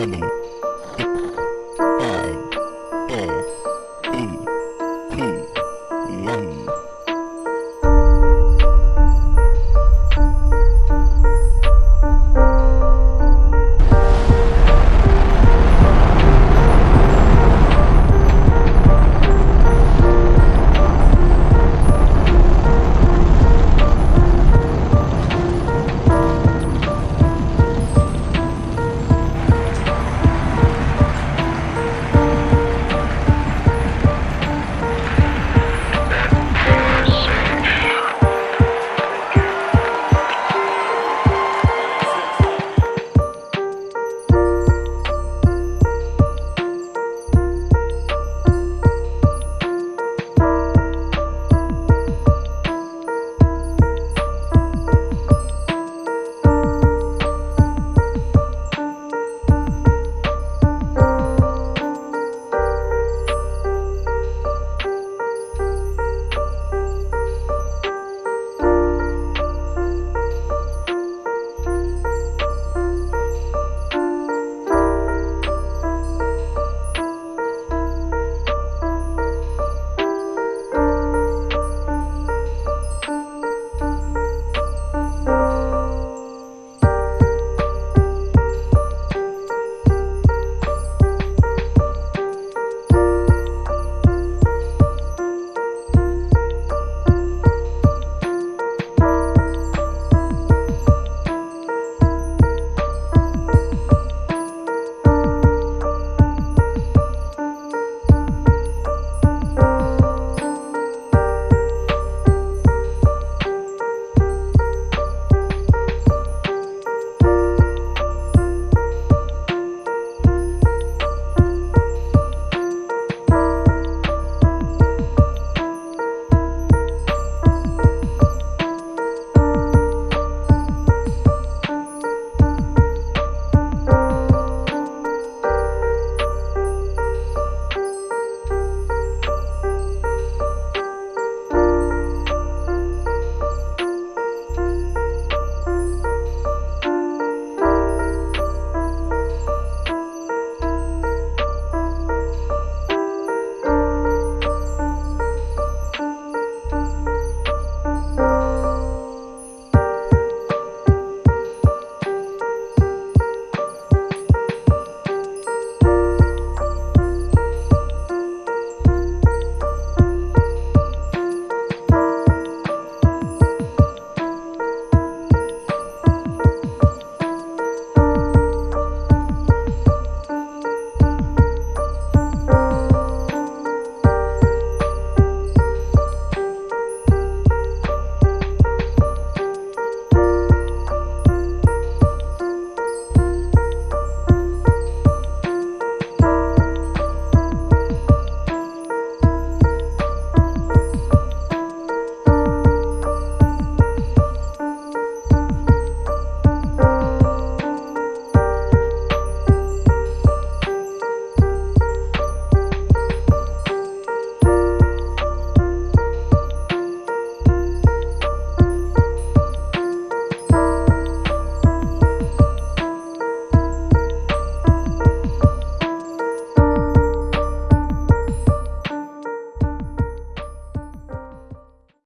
Berlin.